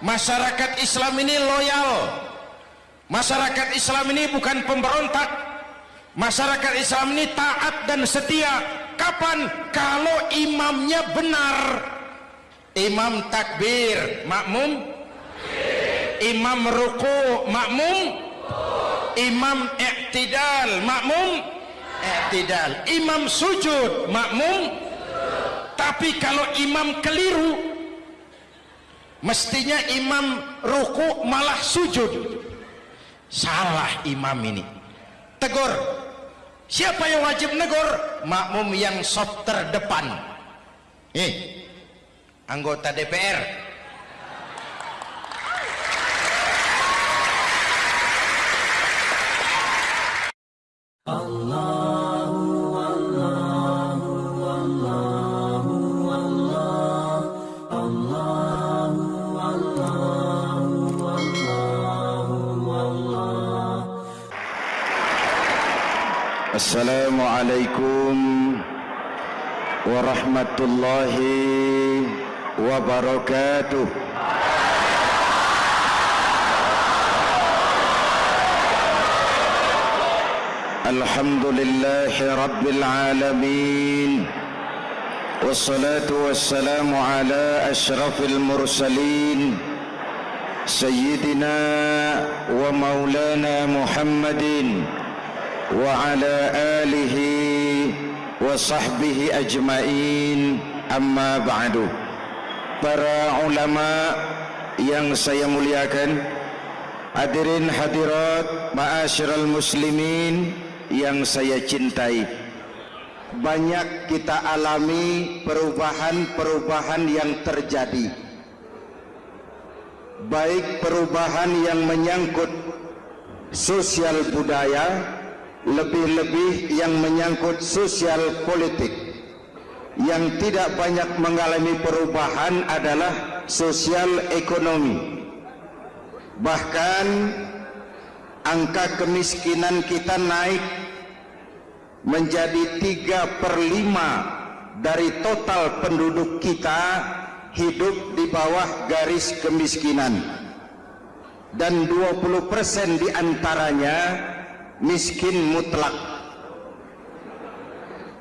masyarakat Islam ini loyal. Masyarakat Islam ini bukan pemberontak. Masyarakat Islam ini taat dan setia. Kapan? Kalau imamnya benar. Imam takbir makmum? Imam ruku makmum? Imam iktidal makmum? Iktidal. Imam sujud makmum? Tapi kalau imam keliru mestinya imam ruku malah sujud. Salah imam ini. Tegur siapa yang wajib negur makmum yang sop terdepan. Eh anggota DPR السلام عليكم ورحمة الله وبركاته. الحمد لله رب العالمين والصلاة والسلام على أشرف المرسلين سيدنا ومولانا محمد وعلى آله وصحبه أجمعين أما بعد para ulama yang saya muliakan hadirin hadirat ma'asyiral muslimin yang saya cintai banyak kita alami perubahan-perubahan yang terjadi baik perubahan yang menyangkut sosial budaya lebih-lebih yang menyangkut sosial politik. Yang tidak banyak mengalami perubahan adalah sosial ekonomi. Bahkan angka kemiskinan kita naik menjadi 3 per 5 dari total penduduk kita hidup di bawah garis kemiskinan. Dan 20% di antaranya miskin mutlak.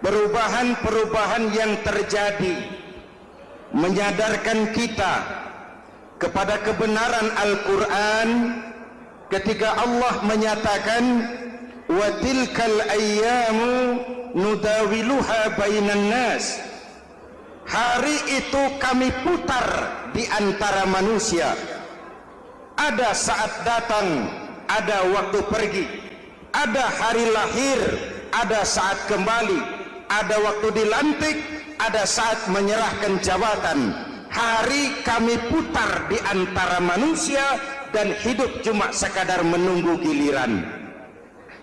Perubahan-perubahan yang terjadi menyadarkan kita kepada kebenaran Al-Quran ketika Allah menyatakan wa tilkal ayyamu nudawiluha bainan nas. Hari itu kami putar di antara manusia. Ada saat datang ada waktu pergi ada hari lahir ada saat kembali ada waktu dilantik ada saat menyerahkan jabatan. Hari kami putar di antara manusia dan hidup cuma sekadar menunggu giliran.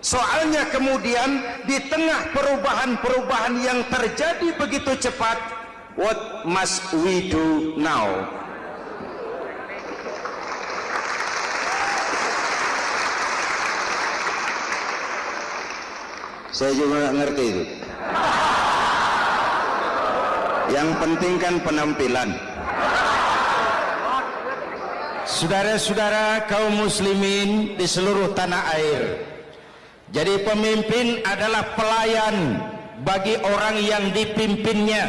Soalnya kemudian di tengah perubahan-perubahan yang terjadi begitu cepat what must we do now saya juga nggak ngerti itu. Yang penting kan penampilan. Saudara-saudara kaum muslimin di seluruh tanah air. Jadi pemimpin adalah pelayan bagi orang yang dipimpinnya.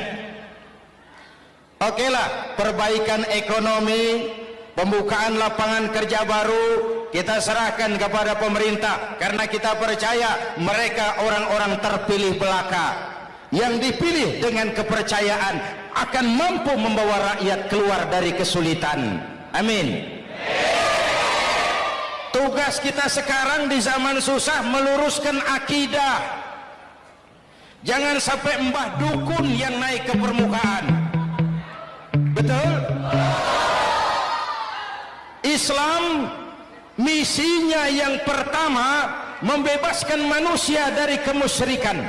Oke lah perbaikan ekonomi Pembukaan lapangan kerja baru Kita serahkan kepada pemerintah Karena kita percaya mereka orang-orang terpilih belaka Yang dipilih dengan kepercayaan Akan mampu membawa rakyat keluar dari kesulitan Amin. Tugas kita sekarang di zaman susah meluruskan akidah. Jangan sampai mbah dukun yang naik ke permukaan. Betul? Islam misinya yang pertama membebaskan manusia dari kemusyrikan.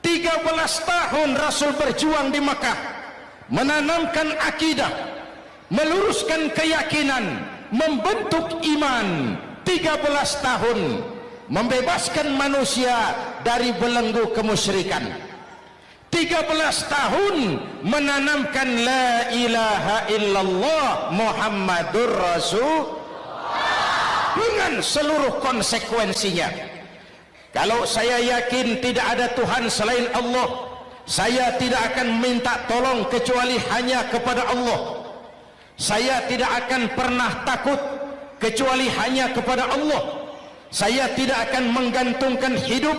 13 tahun Rasul berjuang di Makkah menanamkan akidah meluruskan keyakinan membentuk iman 13 tahun membebaskan manusia dari belenggu kemusyrikan 13 tahun menanamkan la ilaha illallah Muhammadur Rasul dengan seluruh konsekuensinya. Kalau saya yakin tidak ada Tuhan selain Allah saya tidak akan minta tolong kecuali hanya kepada Allah. Saya tidak akan pernah takut kecuali hanya kepada Allah. Saya tidak akan menggantungkan hidup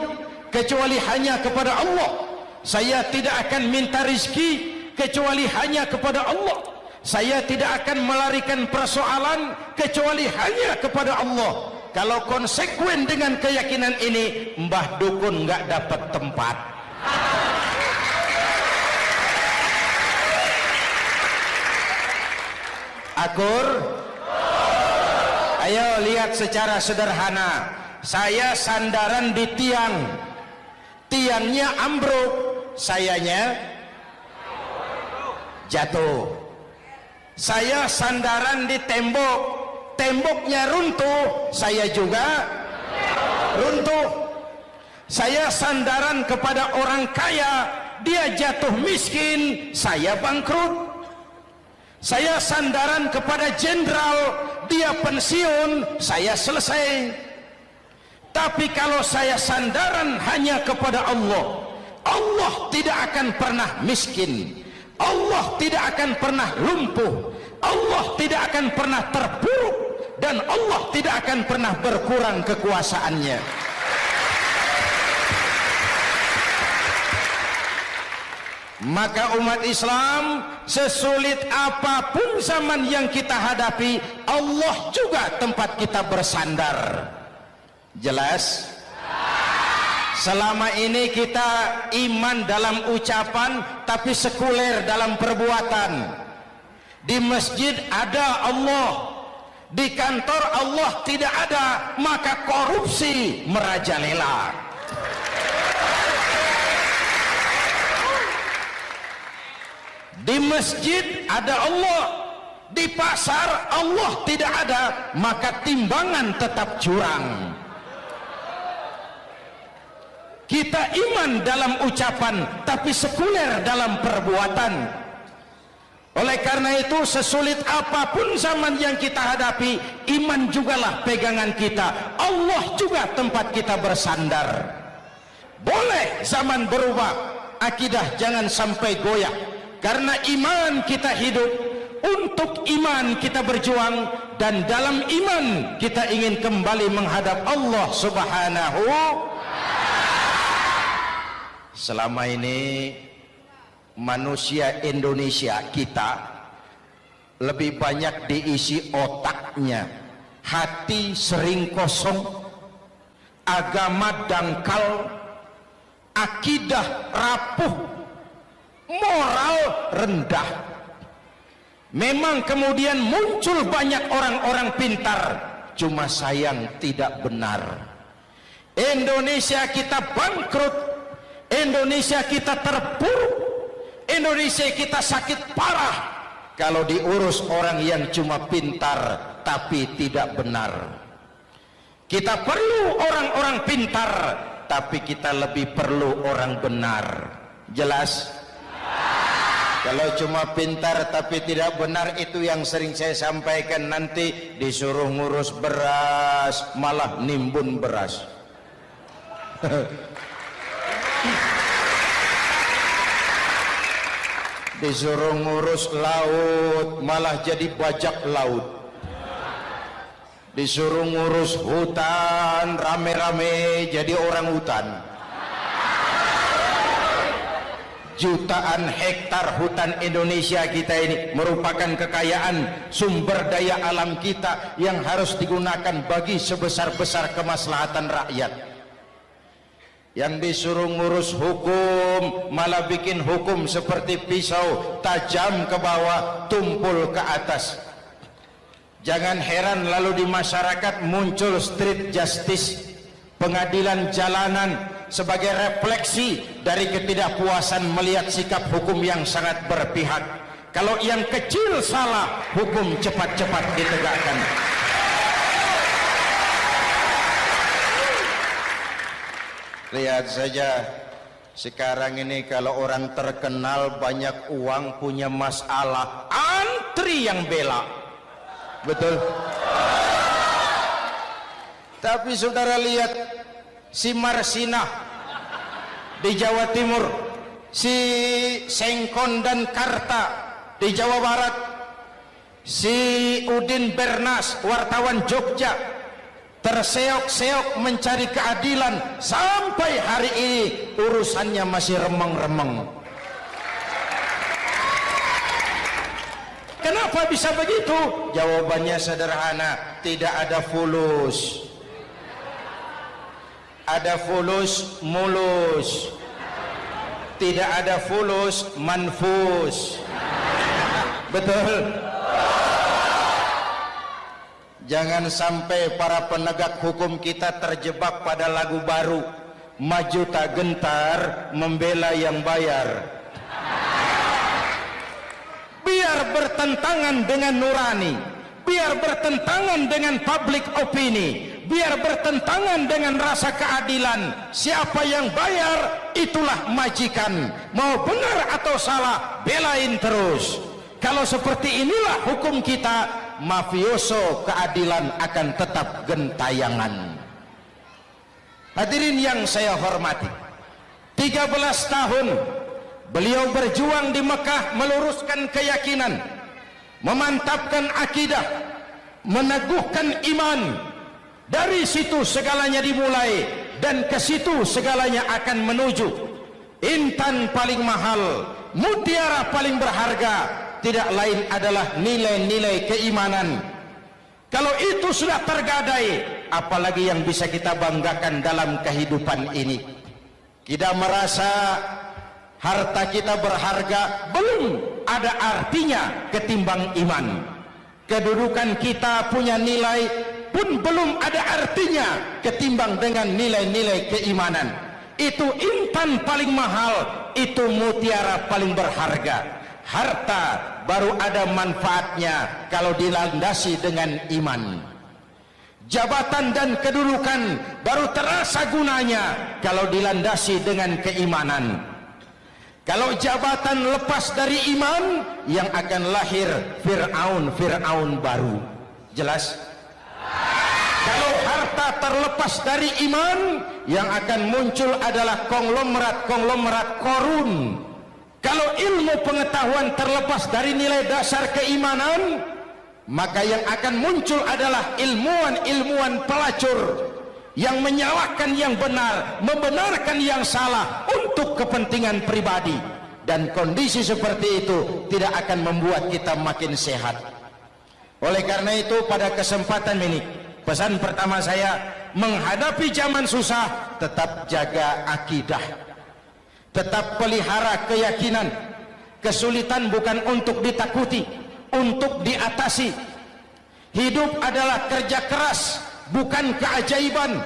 kecuali hanya kepada Allah. Saya tidak akan minta rizki kecuali hanya kepada Allah saya tidak akan melarikan persoalan kecuali hanya kepada Allah. Kalau konsekuen dengan keyakinan ini Mbah Dukun nggak dapat tempat. Akur? Ayo lihat secara sederhana. Saya sandaran di tiang. Tiangnya ambruk sayanya jatuh saya sandaran di tembok. Temboknya runtuh. Saya juga runtuh. Saya sandaran kepada orang kaya. Dia jatuh miskin. Saya bangkrut. Saya sandaran kepada jenderal. Dia pensiun. Saya selesai. Tapi kalau saya sandaran hanya kepada Allah Allah tidak akan pernah miskin Allah tidak akan pernah lumpuh Allah tidak akan pernah terpuruk dan Allah tidak akan pernah berkurang kekuasaannya. Maka umat Islam sesulit apa pun zaman yang kita hadapi Allah juga tempat kita bersandar. Jelas selama ini kita iman dalam ucapan tapi sekuler dalam perbuatan. Di masjid ada Allah di kantor Allah tidak ada maka korupsi merajalela. Di masjid ada Allah di pasar Allah tidak ada maka timbangan tetap curang kita iman dalam ucapan tapi sekuler dalam perbuatan. Oleh karena itu sesulit apapun zaman yang kita hadapi iman jugalah pegangan kita. Allah juga tempat kita bersandar. Boleh zaman berubah akidah jangan sampai goyah. Karena iman kita hidup untuk iman kita berjuang dan dalam iman kita ingin kembali menghadap Allah subhanahu selama ini manusia Indonesia kita lebih banyak diisi otaknya. Hati sering kosong agama dangkal akidah rapuh moral rendah. Memang kemudian muncul banyak orang-orang pintar cuma sayang tidak benar. Indonesia kita bangkrut Indonesia kita terpuruk. Indonesia kita sakit parah. Kalau diurus orang yang cuma pintar tapi tidak benar. Kita perlu orang-orang pintar tapi kita lebih perlu orang benar. Jelas? Kalau cuma pintar tapi tidak benar itu yang sering saya sampaikan nanti. Disuruh ngurus beras malah nimbun beras disuruh ngurus laut malah jadi bajak laut. Disuruh ngurus hutan rame-rame jadi orang hutan. Jutaan hektar hutan Indonesia kita ini merupakan kekayaan sumber daya alam kita yang harus digunakan bagi sebesar-besar kemaslahatan rakyat yang disuruh ngurus hukum malah bikin hukum seperti pisau tajam ke bawah tumpul ke atas. Jangan heran lalu di masyarakat muncul street justice pengadilan jalanan sebagai refleksi dari ketidakpuasan melihat sikap hukum yang sangat berpihak. Kalau yang kecil salah hukum cepat-cepat ditegakkan lihat saja sekarang ini kalau orang terkenal banyak uang punya masalah antri yang bela. Betul? Tapi saudara lihat si Marsinah di Jawa Timur si Sengkon dan Karta di Jawa Barat si Udin Bernas wartawan Jogja terseok-seok mencari keadilan sampai hari ini urusannya masih remeng-remeng. Kenapa bisa begitu? Jawabannya sederhana tidak ada fulus. Ada fulus mulus. Tidak ada fulus manfus. Betul Jangan sampai para penegak hukum kita terjebak pada lagu baru. Maju tak gentar membela yang bayar. Biar bertentangan dengan nurani. Biar bertentangan dengan public opini. Biar bertentangan dengan rasa keadilan. Siapa yang bayar itulah majikan. Mau benar atau salah belain terus. Kalau seperti inilah hukum kita mafioso keadilan akan tetap gentayangan. Hadirin yang saya hormati 13 tahun beliau berjuang di Mekah meluruskan keyakinan memantapkan akidah meneguhkan iman. Dari situ segalanya dimulai dan ke situ segalanya akan menuju. Intan paling mahal mutiara paling berharga tidak lain adalah nilai-nilai keimanan. Kalau itu sudah tergadai apalagi yang bisa kita banggakan dalam kehidupan ini. Kita merasa harta kita berharga belum ada artinya ketimbang iman. Kedudukan kita punya nilai pun belum ada artinya ketimbang dengan nilai-nilai keimanan. Itu intan paling mahal itu mutiara paling berharga. Harta baru ada manfaatnya kalau dilandasi dengan iman. Jabatan dan kedudukan baru terasa gunanya kalau dilandasi dengan keimanan. Kalau jabatan lepas dari iman yang akan lahir Fir'aun Fir'aun baru. Jelas? Kalau harta terlepas dari iman yang akan muncul adalah konglomerat konglomerat korun kalau ilmu pengetahuan terlepas dari nilai dasar keimanan maka yang akan muncul adalah ilmuwan-ilmuwan pelacur yang menyalahkan yang benar membenarkan yang salah untuk kepentingan pribadi. Dan kondisi seperti itu tidak akan membuat kita makin sehat. Oleh karena itu pada kesempatan ini pesan pertama saya menghadapi zaman susah tetap jaga akidah tetap pelihara keyakinan. Kesulitan bukan untuk ditakuti untuk diatasi. Hidup adalah kerja keras bukan keajaiban.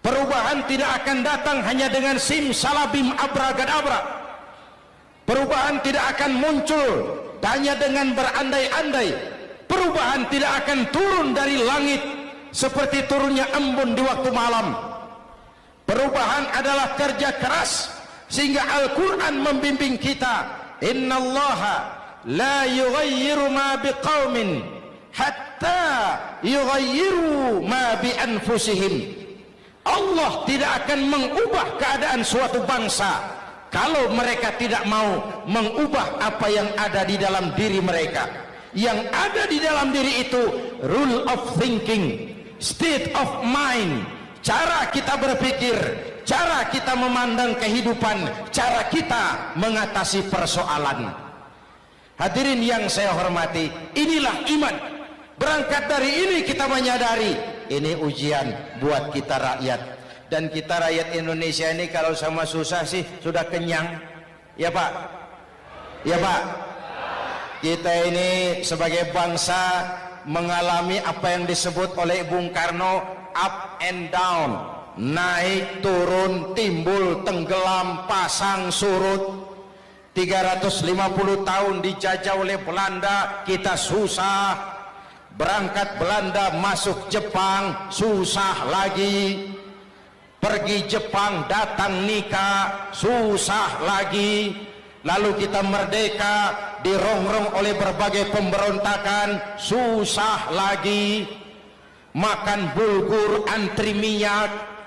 Perubahan tidak akan datang hanya dengan sim salabim abragadabra. Perubahan tidak akan muncul hanya dengan berandai-andai. Perubahan tidak akan turun dari langit seperti turunnya embun di waktu malam. Perubahan adalah kerja keras sehingga Al-Quran membimbing kita innallaha la yughayyiru ma biqaumin hatta yughayyiru ma bi anfusihim Allah tidak akan mengubah keadaan suatu bangsa kalau mereka tidak mau mengubah apa yang ada di dalam diri mereka. Yang ada di dalam diri itu rule of thinking state of mind cara kita berpikir cara kita memandang kehidupan cara kita mengatasi persoalan. Hadirin yang saya hormati inilah iman. Berangkat dari ini kita menyadari ini ujian buat kita rakyat. Dan kita rakyat Indonesia ini kalau sama susah sih sudah kenyang. Ya pak? Ya pak? Kita ini sebagai bangsa mengalami apa yang disebut oleh Bung Karno up and down naik turun timbul tenggelam pasang surut. 350 tahun dijajah oleh Belanda kita susah. Berangkat Belanda masuk Jepang susah lagi. Pergi Jepang datang nikah susah lagi. Lalu kita merdeka dirongrong oleh berbagai pemberontakan susah lagi. Makan bulgur antri minyak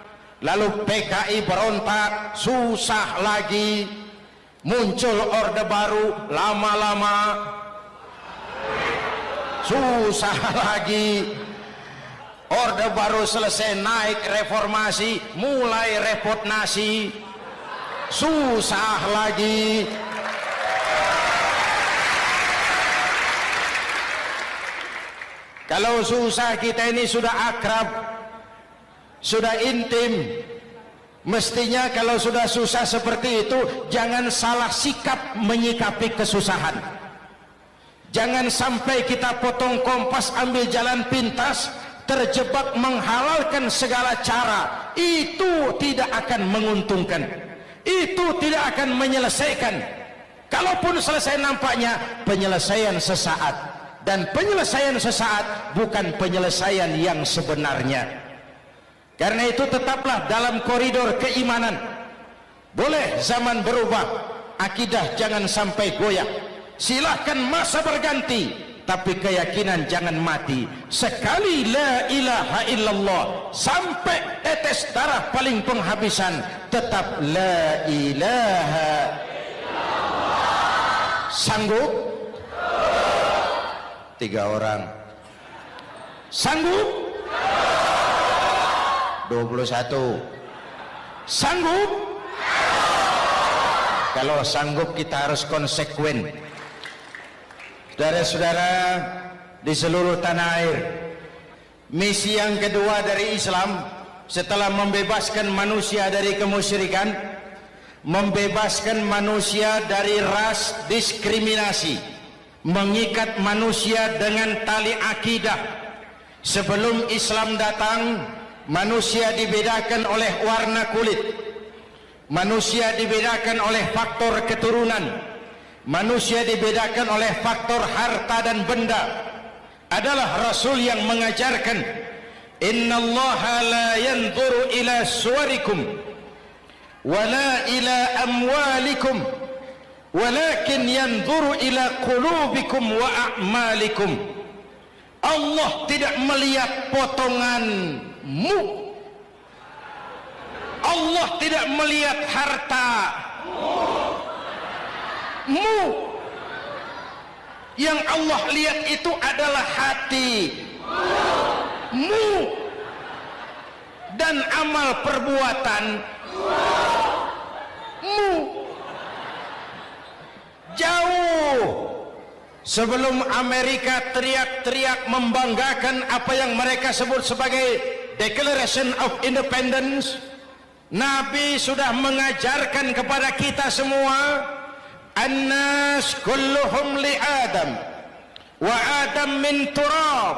lalu PKI berontak susah lagi. Muncul orde baru lama-lama. Susah lagi. Orde baru selesai naik reformasi mulai repot nasi susah lagi. Kalau susah kita ini sudah akrab sudah intim. Mestinya kalau sudah susah seperti itu jangan salah sikap menyikapi kesusahan. Jangan sampai kita potong kompas ambil jalan pintas terjebak menghalalkan segala cara. Itu tidak akan menguntungkan. Itu tidak akan menyelesaikan. Kalaupun selesai nampaknya penyelesaian sesaat. Dan penyelesaian sesaat bukan penyelesaian yang sebenarnya karena itu tetaplah dalam koridor keimanan. Boleh zaman berubah akidah jangan sampai goyah. Silahkan masa berganti tapi keyakinan jangan mati. Sekali la ilaha illallah sampai tetes darah paling penghabisan tetap la ilaha sanggup? Tiga orang. Sanggup 21 sanggup? Kalau sanggup kita harus konsekuen. Saudara-saudara di seluruh tanah air Misi yang kedua dari Islam Setelah membebaskan manusia dari kemusyrikan Membebaskan manusia dari ras diskriminasi Mengikat manusia dengan tali akidah. Sebelum Islam datang Manusia dibedakan oleh warna kulit. Manusia dibedakan oleh faktor keturunan. Manusia dibedakan oleh faktor harta dan benda. Adalah rasul yang mengajarkan innallaha la yanzuru ila suwarikum wala ila amwalikum walakin yanzuru ila qulubikum wa a'malikum. Allah tidak melihat potonganmu Allah tidak melihat harta. Mu. Yang Allah lihat itu adalah hati. Mu. Dan amal perbuatan. Mu. Jauh sebelum Amerika teriak-teriak membanggakan apa yang mereka sebut sebagai Declaration of Independence Nabi sudah mengajarkan kepada kita semua annas kulluhum li adam wa adam min turab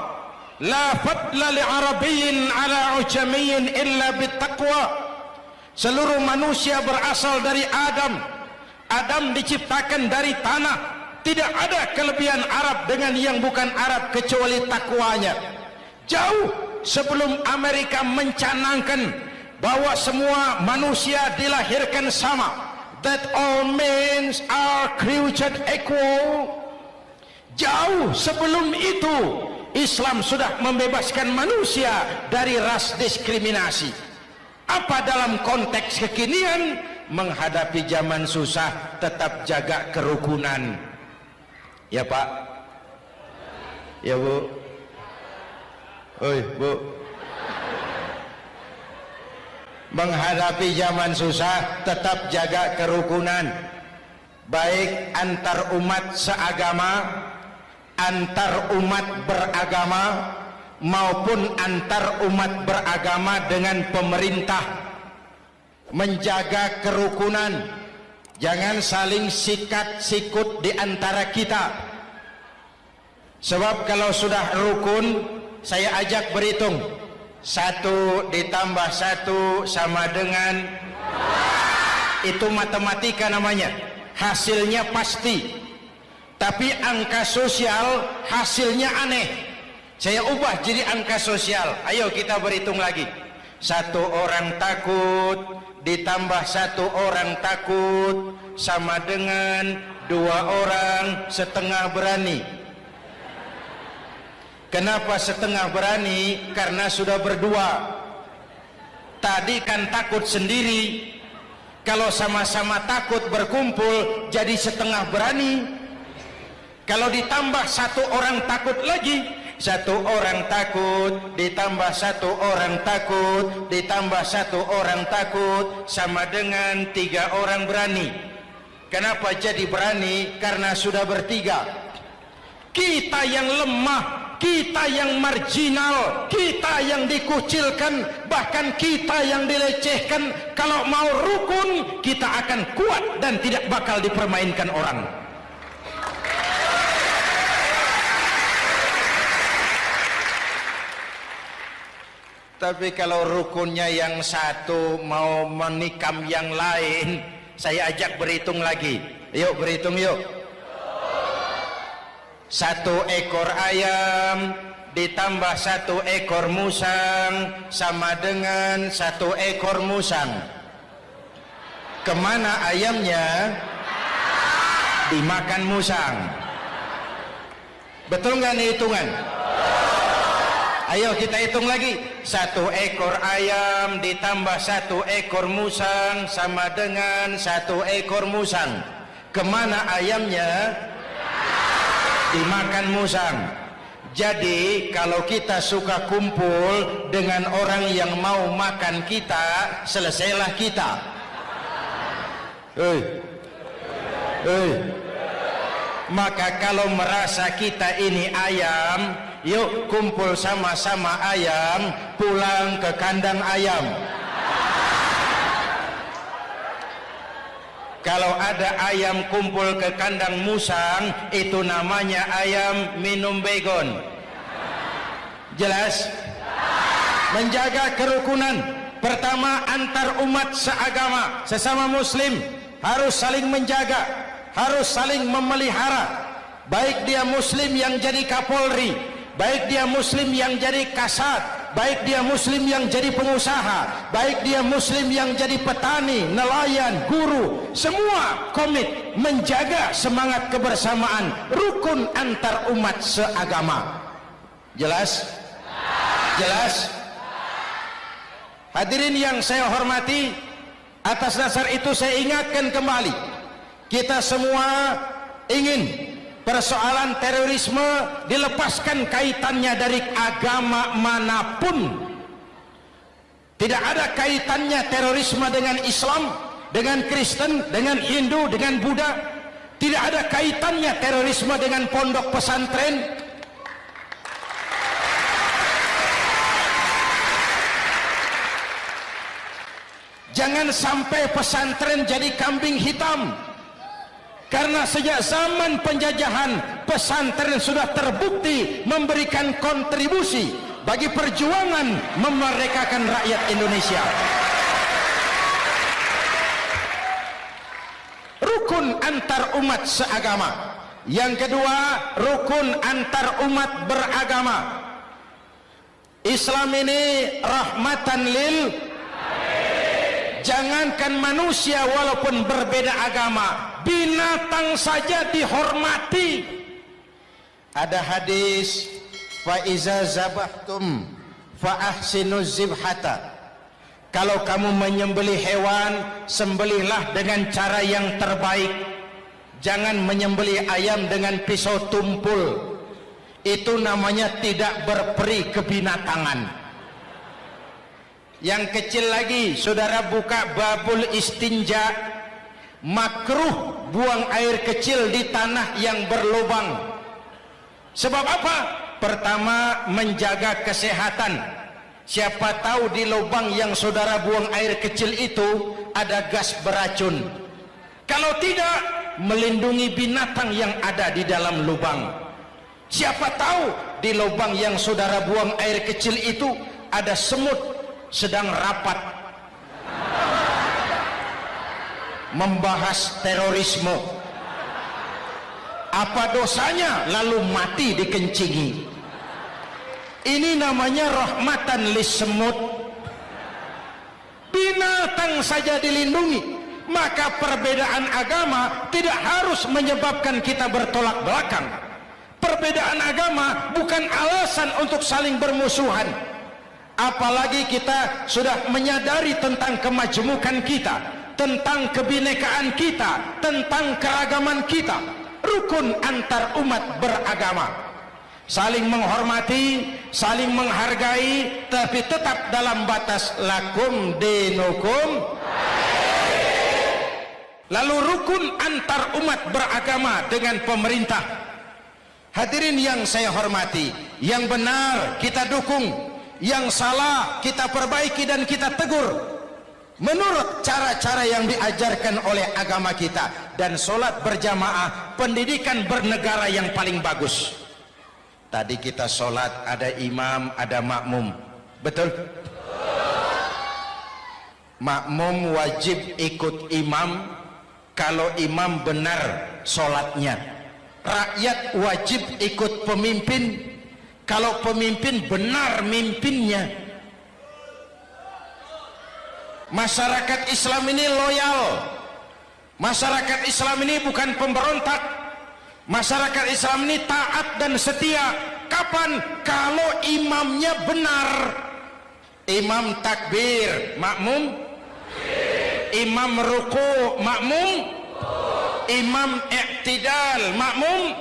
la fadla li Arabiyin ala ujamiyin illa bitaqwa seluruh manusia berasal dari adam. Adam diciptakan dari tanah tidak ada kelebihan Arab dengan yang bukan Arab kecuali takwanya. Jauh sebelum Amerika mencanangkan bahwa semua manusia dilahirkan sama. That all men are created equal. Jauh sebelum itu Islam sudah membebaskan manusia dari ras diskriminasi. Apa dalam konteks kekinian? Menghadapi zaman susah tetap jaga kerukunan ya pak. Ya bu. Oi bu. Menghadapi zaman susah tetap jaga kerukunan. Baik antar umat seagama antar umat beragama maupun antar umat beragama dengan pemerintah. Menjaga kerukunan jangan saling sikat sikut di antara kita. Sebab kalau sudah rukun saya ajak berhitung. Satu ditambah satu sama dengan itu matematika namanya. Hasilnya pasti. Tapi angka sosial hasilnya aneh. Saya ubah jadi angka sosial. Ayo kita berhitung lagi. Satu orang takut ditambah satu orang takut sama dengan dua orang setengah berani. Kenapa setengah berani? Karena sudah berdua. Tadi kan takut sendiri. Kalau sama-sama takut berkumpul jadi setengah berani. Kalau ditambah satu orang takut lagi satu orang takut ditambah satu orang takut ditambah satu orang takut sama dengan tiga orang berani. Kenapa jadi berani? Karena sudah bertiga. Kita yang lemah kita yang marginal kita yang dikucilkan bahkan kita yang dilecehkan. Kalau mau rukun kita akan kuat dan tidak bakal dipermainkan orang tapi kalau rukunnya yang satu mau menikam yang lain saya ajak berhitung lagi. Yuk berhitung yuk. Satu ekor ayam ditambah satu ekor musang sama dengan satu ekor musang. Ke mana ayamnya? Dimakan musang. Betul nggak nih hitungan Ayo kita hitung lagi. Satu ekor ayam ditambah satu ekor musang Sama dengan satu ekor musang. Ke mana ayamnya? Dimakan musang. Jadi kalau kita suka kumpul Dengan orang yang mau makan kita Selesailah kita. Hei. Hei Maka kalau merasa kita ini ayam yuk kumpul sama-sama ayam pulang ke kandang ayam. Kalau ada ayam kumpul ke kandang musang itu namanya ayam minum begon. Jelas? Menjaga kerukunan. Pertama antar umat seagama sesama muslim harus saling menjaga harus saling memelihara. Baik dia muslim yang jadi kapolri baik dia muslim yang jadi kasat baik dia muslim yang jadi pengusaha baik dia muslim yang jadi petani nelayan guru semua komit menjaga semangat kebersamaan rukun antar umat seagama. Jelas? Jelas? Hadirin yang saya hormati atas dasar itu saya ingatkan kembali kita semua ingin persoalan terorisme dilepaskan kaitannya dari agama mana pun. Tidak ada kaitannya terorisme dengan Islam dengan Kristen, dengan Hindu, dengan Buddha. Tidak ada kaitannya terorisme dengan pondok pesantren. Jangan sampai pesantren jadi kambing hitam karena sejak zaman penjajahan pesantren sudah terbukti memberikan kontribusi bagi perjuangan memerdekakan rakyat Indonesia. Rukun antar umat seagama. Yang kedua rukun antar umat beragama. Islam ini rahmatan lil jangankan manusia walaupun berbeda agama binatang saja dihormati. Ada hadis fa iza zabahtum fa ahsinu zibhata. Kalau kamu menyembelih hewan sembelihlah dengan cara yang terbaik. Jangan menyembelih ayam dengan pisau tumpul. Itu namanya tidak berperi kebinatangan. Yang kecil lagi saudara buka babul istinja makruh buang air kecil di tanah yang berlubang. Sebab apa? pertama menjaga kesehatan. Siapa tahu di lubang yang saudara buang air kecil itu ada gas beracun. Kalau tidak melindungi binatang yang ada di dalam lubang. Siapa tahu di lubang yang saudara buang air kecil itu ada semut sedang rapat membahas terorisme. Apa dosanya? Lalu mati dikencingi. Ini namanya rahmatan semut binatang saja dilindungi. Maka perbedaan agama tidak harus menyebabkan kita bertolak belakang. Perbedaan agama bukan alasan untuk saling bermusuhan. Apalagi kita sudah menyadari tentang kemajmukan kita tentang kebinekaan kita tentang keragaman kita. Rukun antar umat beragama. Saling menghormati saling menghargai tapi tetap dalam batas lakum dinukum. Lalu rukun antar umat beragama dengan pemerintah. Hadirin yang saya hormati yang benar kita dukung yang salah kita perbaiki dan kita tegur menurut cara-cara yang diajarkan oleh agama kita dan solat berjamaah pendidikan bernegara yang paling bagus. Tadi kita sholat ada imam ada makmum. Betul? Makmum wajib ikut imam kalau imam benar sholatnya. Rakyat wajib ikut pemimpin kalau pemimpin benar mimpinnya masyarakat Islam ini loyal. Masyarakat Islam ini bukan pemberontak. Masyarakat Islam ini taat dan setia. Kapan? Kalau imamnya benar. Imam takbir makmum. Imam ruku makmum. Imam iktidal makmum.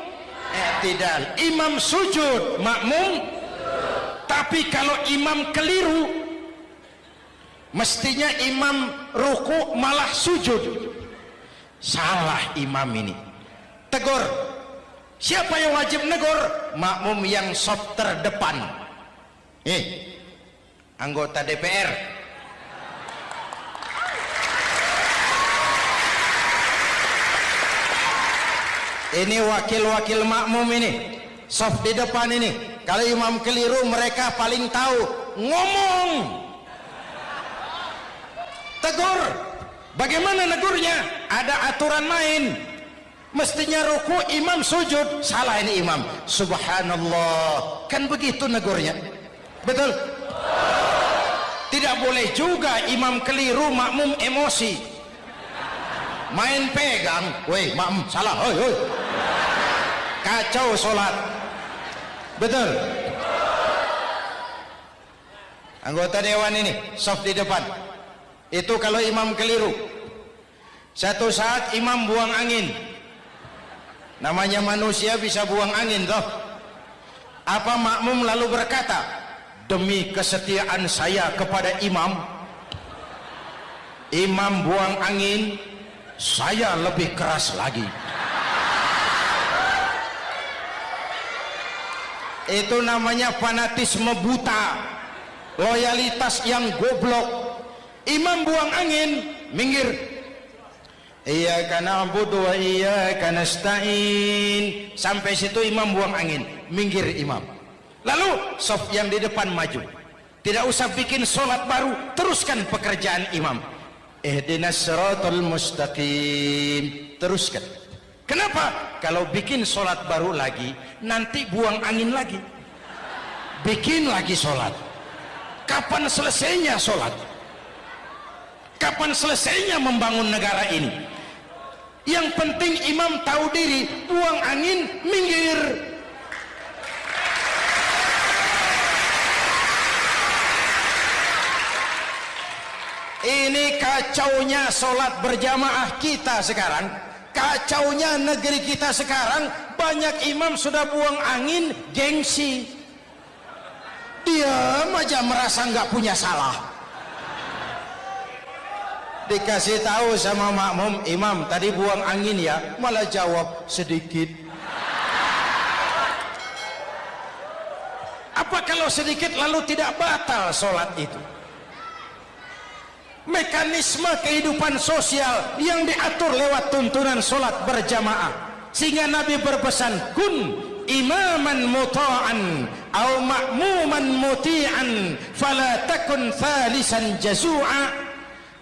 Iktidal. Imam sujud makmum. Tapi kalau imam keliru mestinya imam ruku malah sujud salah imam ini tegur Siapa yang wajib negur? Makmum yang soft terdepan. Eh, anggota DPR. Ini wakil-wakil makmum ini. Soft di depan ini. Kalau imam keliru mereka paling tahu. Ngomong. Tegur. Bagaimana negurnya? Ada aturan main. Mestinya ruku imam sujud. Salah ini imam. Subhanallah. Kan begitu negurnya. Betul? Tidak boleh juga imam keliru makmum emosi. Main pegang. Woi makmum salah. Hoi hoi. Kacau sholat betul? Anggota dewan ini soft di depan itu kalau imam keliru. Satu saat imam buang angin. Namanya manusia bisa buang angin toh. Apa makmum lalu berkata demi kesetiaan saya kepada imam imam buang angin saya lebih keras lagi. Itu namanya fanatisme buta loyalitas yang goblok imam buang angin minggir Iyyaka na'budu wa iyyaka nasta'in. Sampai situ imam buang angin, minggir imam. Lalu sof yang di depan maju. Tidak usah bikin solat baru, teruskan pekerjaan imam. Ihdinas siratal mustaqim. Teruskan. Kenapa? Kalau bikin solat baru lagi, nanti buang angin lagi. Bikin lagi solat. Kapan selesainya solat? Kapan selesainya membangun negara ini? yang penting imam tahu diri buang angin minggir. Ini kacaunya sholat berjamaah kita sekarang. Kacaunya negeri kita sekarang banyak imam sudah buang angin gengsi. Dia aja merasa nggak punya salah dikasih tahu sama makmum imam tadi buang angin ya malah jawab sedikit. Apa kalau sedikit lalu tidak batal sholat itu? Mekanisme kehidupan sosial yang diatur lewat tuntunan sholat berjamaah. Sehingga Nabi berpesan kun imaman muta'an au ma'muman muti'an fala takun thalisan jazu'a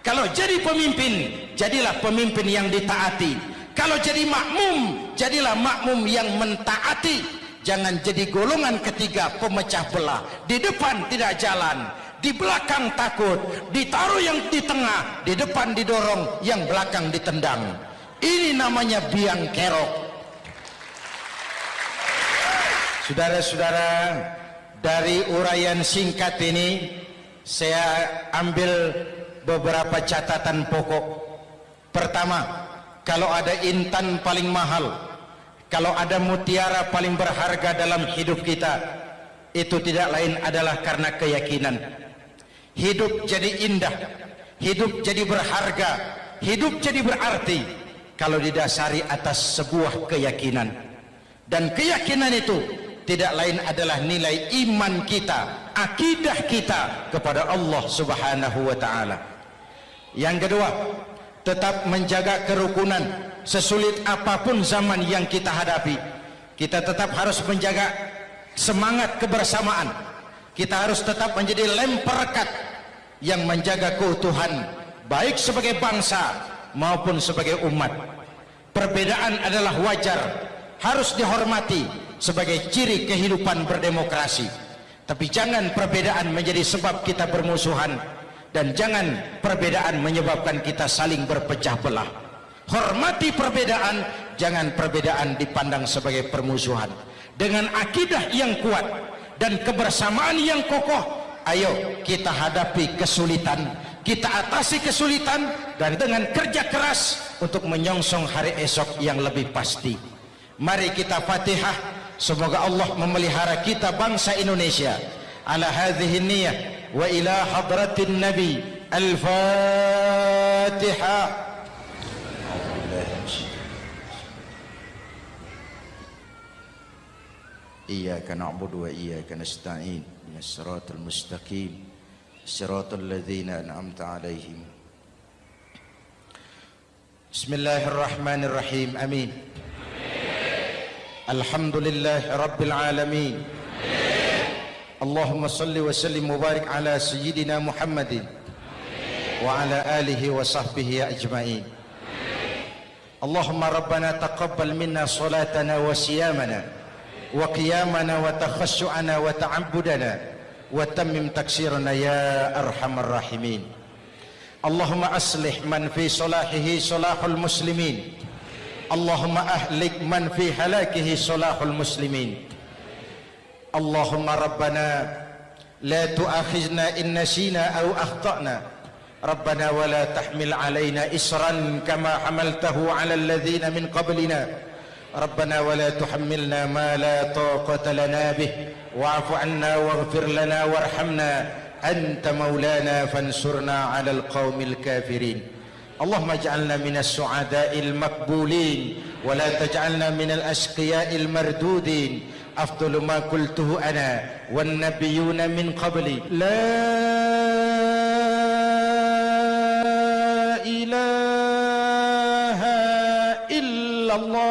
kalau jadi pemimpin jadilah pemimpin yang ditaati. Kalau jadi makmum jadilah makmum yang mentaati. Jangan jadi golongan ketiga pemecah belah. Di depan tidak jalan di belakang takut ditaruh yang di tengah di depan didorong yang belakang ditendang. Ini namanya biang kerok. Saudara-saudara dari uraian singkat ini saya ambil beberapa catatan pokok. Pertama kalau ada intan paling mahal kalau ada mutiara paling berharga dalam hidup kita itu tidak lain adalah karena keyakinan. Hidup jadi indah hidup jadi berharga hidup jadi berarti kalau didasari atas sebuah keyakinan. Dan keyakinan itu tidak lain adalah nilai iman kita akidah kita kepada Allah subhanahu wa ta'ala yang kedua tetap menjaga kerukunan sesulit apa pun zaman yang kita hadapi. Kita tetap harus menjaga semangat kebersamaan. Kita harus tetap menjadi lem perekat yang menjaga keutuhan baik sebagai bangsa maupun sebagai umat. Perbedaan adalah wajar harus dihormati sebagai ciri kehidupan berdemokrasi. Tapi jangan perbedaan menjadi sebab kita bermusuhan dan jangan perbedaan menyebabkan kita saling berpecah belah. Hormati perbedaan jangan perbedaan dipandang sebagai permusuhan. Dengan akidah yang kuat dan kebersamaan yang kokoh ayo kita hadapi kesulitan kita atasi kesulitan dan dengan kerja keras untuk menyongsong hari esok yang lebih pasti. Mari kita fatihah. Semoga Allah memelihara kita bangsa Indonesia. Ala hadhihi niyyah ila hadratin nabi al-fatihah إياك نعبد وإياك نستعين. من الصراط المستقيم. صراط الذين أنعمت عليهم. بسم الله الرحمن الرحيم. آمين. الحمد لله رب العالمين. اللهم صل وسلم وبارك على سيدنا محمد وعلى آله وصحبه أجمعين اللهم ربنا تقبل منا صلاتنا وصيامنا وقيامنا وتخشعنا وتعبدنا وتمم تكسيرنا يا أرحم الراحمين اللهم أصلح من في صلاحه صلاح المسلمين اللهم أهلك من في هلاكه صلاح المسلمين اللهم ربنا لا تؤاخذنا إن نسينا أو أخطأنا. ربنا ولا تحمل علينا إسرا كما حملته على الذين من قبلنا. ربنا ولا تحملنا ما لا طاقة لنا به. واعف عنا واغفر لنا وارحمنا. أنت مولانا فانصرنا على القوم الكافرين. اللهم اجعلنا من السعداء المقبولين. ولا تجعلنا من الأشقياء المردودين. أفضل ما قلته أنا والنبيون من قبلي. لا إله إلا الله.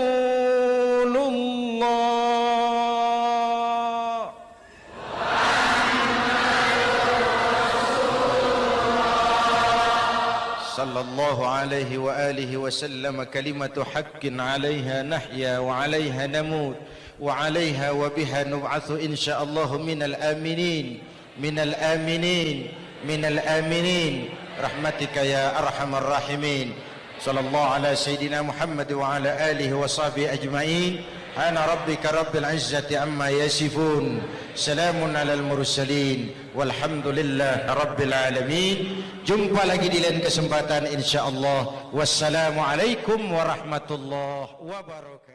صلى الله عليه وآله وسلم كلمة حق عليها نحيا وعليها نموت وعليها وبها نبعث إن شاء الله من الآمنين من الآمنين من الآمنين رحمتك يا أرحم الراحمين صلى الله على سيدنا محمد وعلى آله وصحبه أجمعين أنا ربك رب العزة عما يصفون سلام على المرسلين والحمد لله رب العالمين jumpa lagi di lain kesempatan insyaallah wassalamu alaikum warahmatullahi wabarakatuh